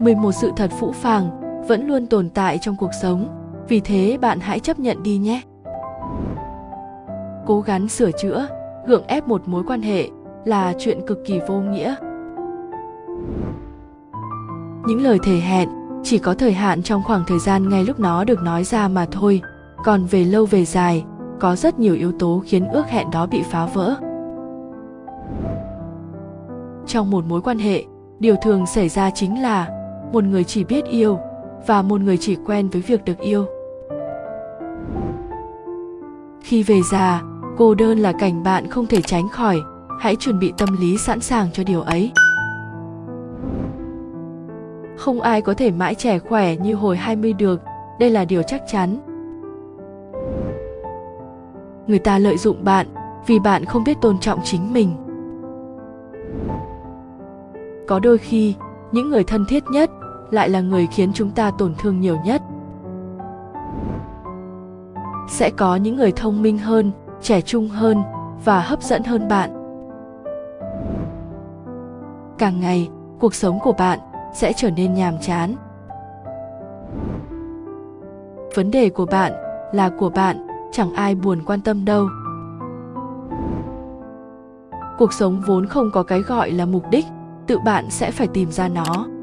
11 sự thật phũ phàng vẫn luôn tồn tại trong cuộc sống, vì thế bạn hãy chấp nhận đi nhé. Cố gắng sửa chữa, gượng ép một mối quan hệ là chuyện cực kỳ vô nghĩa. Những lời thề hẹn chỉ có thời hạn trong khoảng thời gian ngay lúc nó được nói ra mà thôi, còn về lâu về dài, có rất nhiều yếu tố khiến ước hẹn đó bị phá vỡ. Trong một mối quan hệ, điều thường xảy ra chính là một người chỉ biết yêu và một người chỉ quen với việc được yêu khi về già cô đơn là cảnh bạn không thể tránh khỏi hãy chuẩn bị tâm lý sẵn sàng cho điều ấy không ai có thể mãi trẻ khỏe như hồi 20 được, đây là điều chắc chắn. Người ta lợi dụng bạn vì bạn không biết tôn trọng chính mình. Có đôi khi, những người thân thiết nhất lại là người khiến chúng ta tổn thương nhiều nhất. Sẽ có những người thông minh hơn, trẻ trung hơn và hấp dẫn hơn bạn. Càng ngày, cuộc sống của bạn sẽ trở nên nhàm chán. Vấn đề của bạn là của bạn, chẳng ai buồn quan tâm đâu. Cuộc sống vốn không có cái gọi là mục đích tự bạn sẽ phải tìm ra nó.